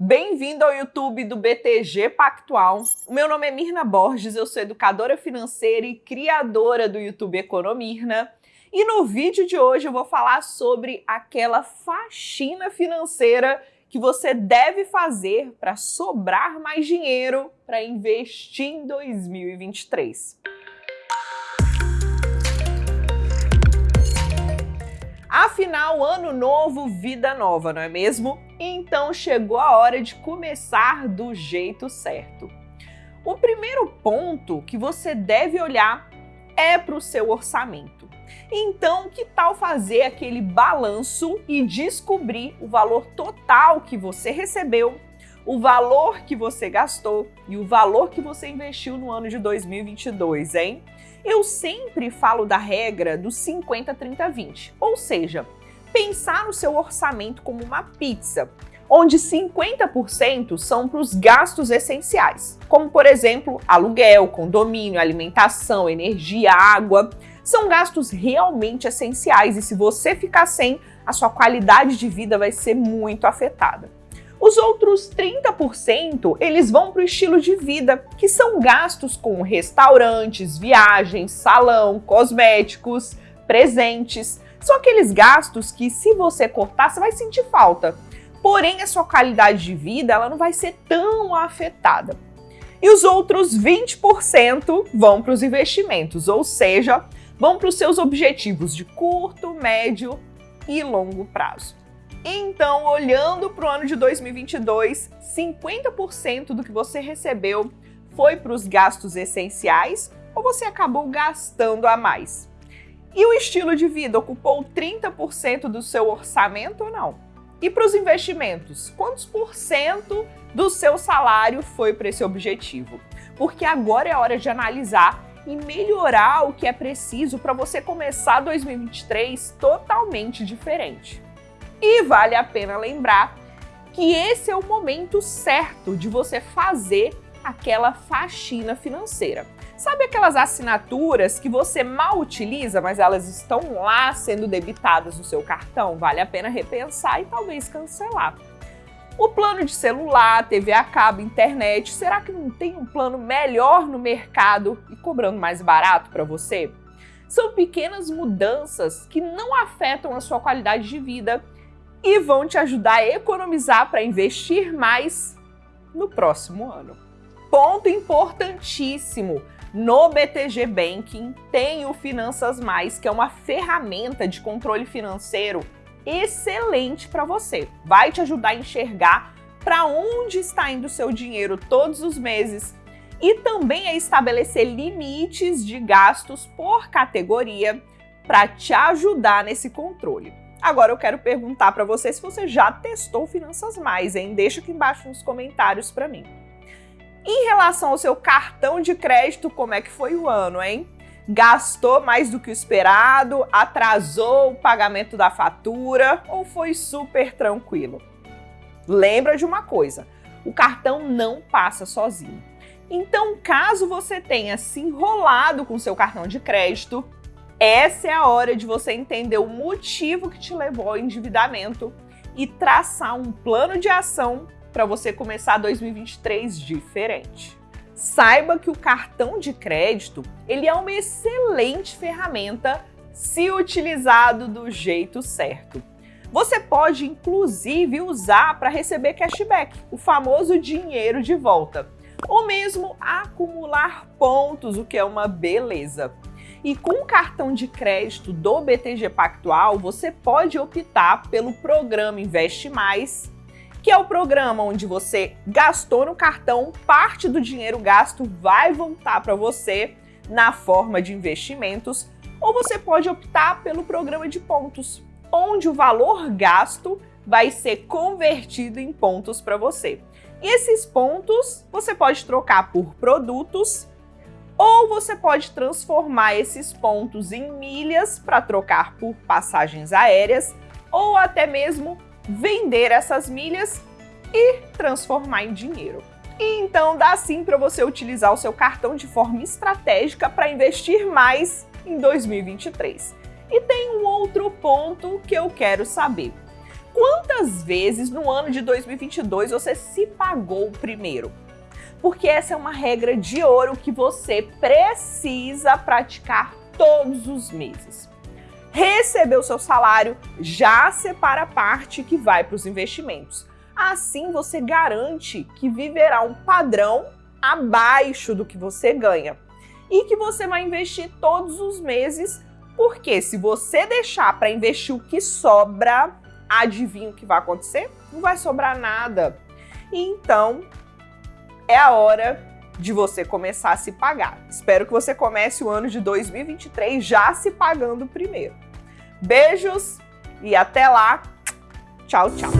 Bem-vindo ao YouTube do BTG Pactual. O meu nome é Mirna Borges, eu sou educadora financeira e criadora do YouTube Economirna. E no vídeo de hoje eu vou falar sobre aquela faxina financeira que você deve fazer para sobrar mais dinheiro para investir em 2023. Afinal, ano novo, vida nova, não é mesmo? Então chegou a hora de começar do jeito certo. O primeiro ponto que você deve olhar é para o seu orçamento. Então, que tal fazer aquele balanço e descobrir o valor total que você recebeu, o valor que você gastou e o valor que você investiu no ano de 2022, hein? Eu sempre falo da regra do 50 30 20, ou seja, pensar no seu orçamento como uma pizza, onde 50% são para os gastos essenciais, como por exemplo, aluguel, condomínio, alimentação, energia, água. São gastos realmente essenciais e se você ficar sem, a sua qualidade de vida vai ser muito afetada. Os outros 30% eles vão para o estilo de vida, que são gastos com restaurantes, viagens, salão, cosméticos, presentes. São aqueles gastos que se você cortar, você vai sentir falta. Porém, a sua qualidade de vida ela não vai ser tão afetada. E os outros 20% vão para os investimentos, ou seja, vão para os seus objetivos de curto, médio e longo prazo. Então, olhando para o ano de 2022, 50% do que você recebeu foi para os gastos essenciais ou você acabou gastando a mais? E o estilo de vida ocupou 30% do seu orçamento ou não? E para os investimentos, quantos por cento do seu salário foi para esse objetivo? Porque agora é hora de analisar e melhorar o que é preciso para você começar 2023 totalmente diferente. E vale a pena lembrar que esse é o momento certo de você fazer aquela faxina financeira. Sabe aquelas assinaturas que você mal utiliza, mas elas estão lá sendo debitadas no seu cartão? Vale a pena repensar e talvez cancelar. O plano de celular, TV a cabo, internet, será que não tem um plano melhor no mercado e cobrando mais barato para você? São pequenas mudanças que não afetam a sua qualidade de vida e vão te ajudar a economizar para investir mais no próximo ano. Ponto importantíssimo! No BTG Banking tem o Finanças Mais, que é uma ferramenta de controle financeiro excelente para você. Vai te ajudar a enxergar para onde está indo seu dinheiro todos os meses e também a estabelecer limites de gastos por categoria para te ajudar nesse controle. Agora eu quero perguntar para você se você já testou Finanças Mais, hein? Deixa aqui embaixo nos comentários para mim. Em relação ao seu cartão de crédito, como é que foi o ano, hein? Gastou mais do que o esperado? Atrasou o pagamento da fatura? Ou foi super tranquilo? Lembra de uma coisa, o cartão não passa sozinho. Então, caso você tenha se enrolado com seu cartão de crédito, essa é a hora de você entender o motivo que te levou ao endividamento e traçar um plano de ação para você começar 2023 diferente. Saiba que o cartão de crédito ele é uma excelente ferramenta se utilizado do jeito certo. Você pode inclusive usar para receber cashback, o famoso dinheiro de volta, ou mesmo acumular pontos, o que é uma beleza. E com o cartão de crédito do BTG Pactual, você pode optar pelo programa Investe Mais, que é o programa onde você gastou no cartão, parte do dinheiro gasto vai voltar para você na forma de investimentos, ou você pode optar pelo programa de pontos, onde o valor gasto vai ser convertido em pontos para você. E esses pontos você pode trocar por produtos ou você pode transformar esses pontos em milhas para trocar por passagens aéreas ou até mesmo vender essas milhas e transformar em dinheiro. E então dá sim para você utilizar o seu cartão de forma estratégica para investir mais em 2023. E tem um outro ponto que eu quero saber. quantas vezes no ano de 2022 você se pagou primeiro? Porque essa é uma regra de ouro que você precisa praticar todos os meses. Recebeu seu salário, já separa a parte que vai para os investimentos. Assim você garante que viverá um padrão abaixo do que você ganha e que você vai investir todos os meses, porque se você deixar para investir o que sobra, adivinha o que vai acontecer? Não vai sobrar nada. Então, é a hora de você começar a se pagar. Espero que você comece o ano de 2023 já se pagando primeiro. Beijos e até lá. Tchau, tchau.